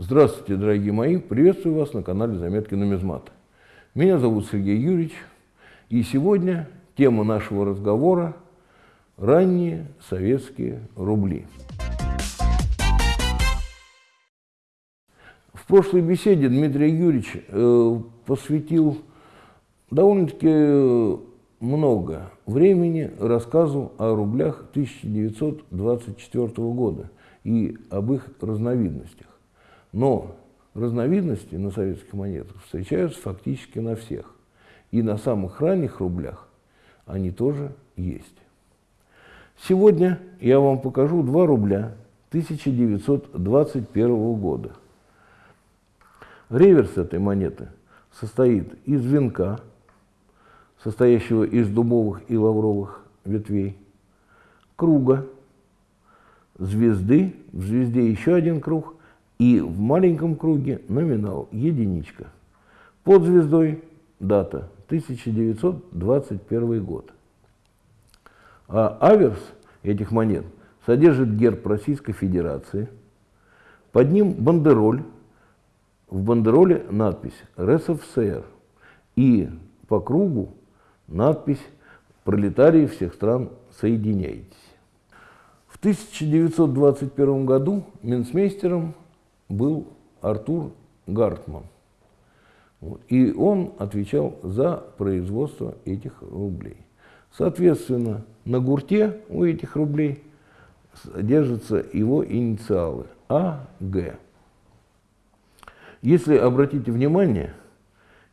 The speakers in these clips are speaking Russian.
Здравствуйте, дорогие мои! Приветствую вас на канале Заметки нумизмата. Меня зовут Сергей Юрьевич, и сегодня тема нашего разговора – ранние советские рубли. В прошлой беседе Дмитрий Юрьевич э, посвятил довольно-таки много времени рассказу о рублях 1924 года и об их разновидностях. Но разновидности на советских монетах встречаются фактически на всех. И на самых ранних рублях они тоже есть. Сегодня я вам покажу два рубля 1921 года. Реверс этой монеты состоит из венка, состоящего из дубовых и лавровых ветвей, круга, звезды, в звезде еще один круг и в маленьком круге номинал единичка. Под звездой дата 1921 год. А аверс этих монет содержит герб Российской Федерации. Под ним бандероль. В бандероле надпись РСФСР. И по кругу надпись «Пролетарии всех стран, соединяйтесь». В 1921 году Минсмейстером был Артур Гартман. И он отвечал за производство этих рублей. Соответственно, на гурте у этих рублей держатся его инициалы АГ. Если обратите внимание,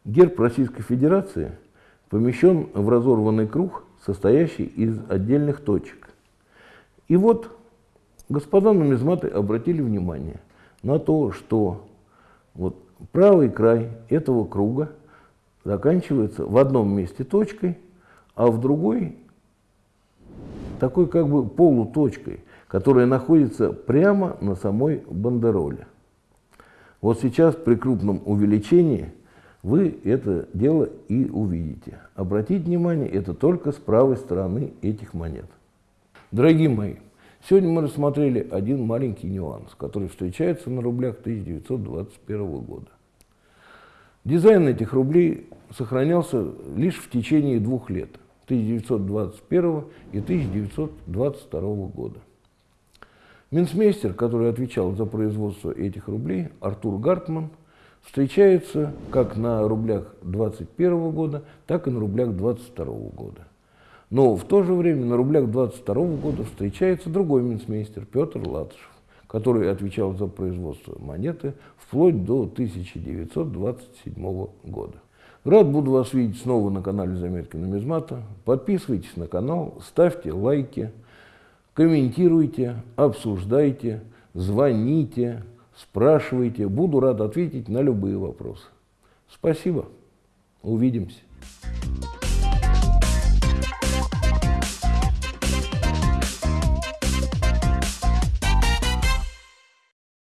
герб Российской Федерации помещен в разорванный круг, состоящий из отдельных точек. И вот господа нумизматы обратили внимание – на то, что вот правый край этого круга заканчивается в одном месте точкой, а в другой такой как бы полуточкой, которая находится прямо на самой бандероле. Вот сейчас при крупном увеличении вы это дело и увидите. Обратите внимание, это только с правой стороны этих монет. Дорогие мои, Сегодня мы рассмотрели один маленький нюанс, который встречается на рублях 1921 года. Дизайн этих рублей сохранялся лишь в течение двух лет, 1921 и 1922 года. Минсмейстер, который отвечал за производство этих рублей, Артур Гартман, встречается как на рублях 21 года, так и на рублях 22 года. Но в то же время на рублях 22 года встречается другой минсмейстер Петр Латышев, который отвечал за производство монеты вплоть до 1927 года. Рад буду вас видеть снова на канале Заметки нумизмата. Подписывайтесь на канал, ставьте лайки, комментируйте, обсуждайте, звоните, спрашивайте. Буду рад ответить на любые вопросы. Спасибо. Увидимся.